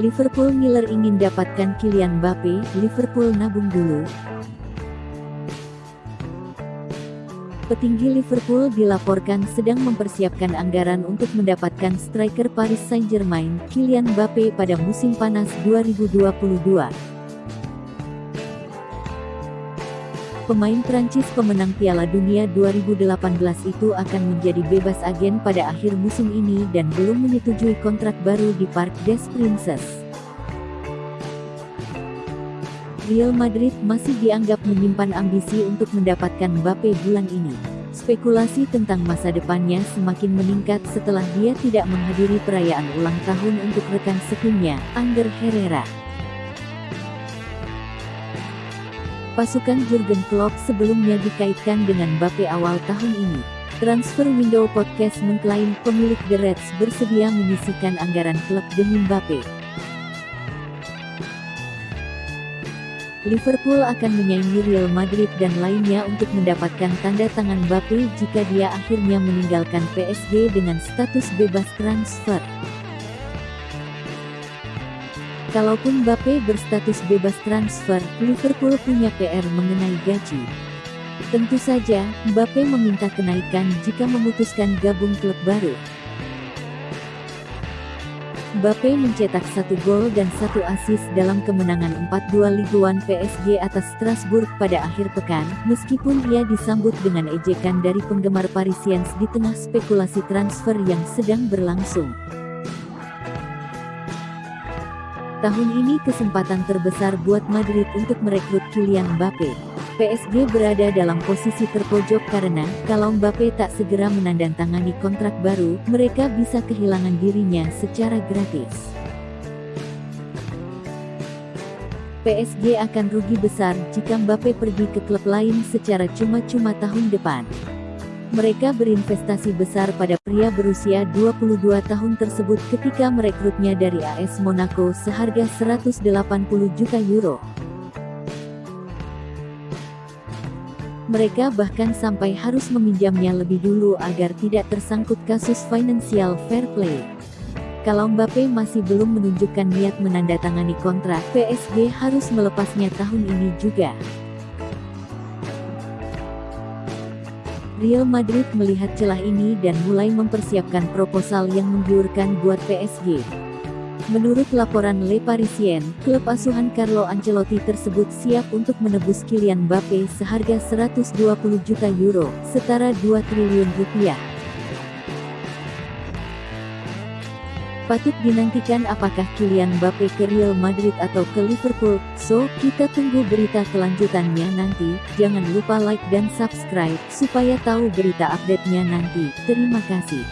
Liverpool Miller ingin dapatkan Kylian Mbappe, Liverpool nabung dulu. Petinggi Liverpool dilaporkan sedang mempersiapkan anggaran untuk mendapatkan striker Paris Saint-Germain, Kylian Mbappe pada musim panas 2022. Pemain Prancis pemenang Piala Dunia 2018 itu akan menjadi bebas agen pada akhir musim ini dan belum menyetujui kontrak baru di Parc des Princes. Real Madrid masih dianggap menyimpan ambisi untuk mendapatkan Mbappe bulan ini. Spekulasi tentang masa depannya semakin meningkat setelah dia tidak menghadiri perayaan ulang tahun untuk rekan setimnya, Ander Herrera. Pasukan Jurgen Klopp sebelumnya dikaitkan dengan Mbappe awal tahun ini. Transfer Window Podcast mengklaim pemilik The Reds bersedia menyisikan anggaran klub demi Mbappe. Liverpool akan menyaingi Real Madrid dan lainnya untuk mendapatkan tanda tangan Mbappe jika dia akhirnya meninggalkan PSG dengan status bebas transfer. Kalaupun Mbappe berstatus bebas transfer, Liverpool punya PR mengenai gaji. Tentu saja, Mbappe meminta kenaikan jika memutuskan gabung klub baru. Mbappe mencetak satu gol dan satu assist dalam kemenangan 4-2 Ligue 1 PSG atas Strasbourg pada akhir pekan, meskipun ia disambut dengan ejekan dari penggemar Parisiens di tengah spekulasi transfer yang sedang berlangsung. Tahun ini kesempatan terbesar buat Madrid untuk merekrut Kylian Mbappe. PSG berada dalam posisi terpojok karena, kalau Mbappe tak segera menandatangani kontrak baru, mereka bisa kehilangan dirinya secara gratis. PSG akan rugi besar jika Mbappe pergi ke klub lain secara cuma-cuma tahun depan. Mereka berinvestasi besar pada pria berusia 22 tahun tersebut ketika merekrutnya dari AS Monaco seharga 180 juta euro. Mereka bahkan sampai harus meminjamnya lebih dulu agar tidak tersangkut kasus financial fair play. Kalau Mbappe masih belum menunjukkan niat menandatangani kontrak, PSG harus melepasnya tahun ini juga. Real Madrid melihat celah ini dan mulai mempersiapkan proposal yang menggiurkan buat PSG. Menurut laporan Le Parisien, klub asuhan Carlo Ancelotti tersebut siap untuk menebus Kylian Mbappe seharga 120 juta euro, setara 2 triliun rupiah. Patut dinantikan apakah Kylian Mbappe ke Real Madrid atau ke Liverpool, so, kita tunggu berita kelanjutannya nanti, jangan lupa like dan subscribe, supaya tahu berita update-nya nanti, terima kasih.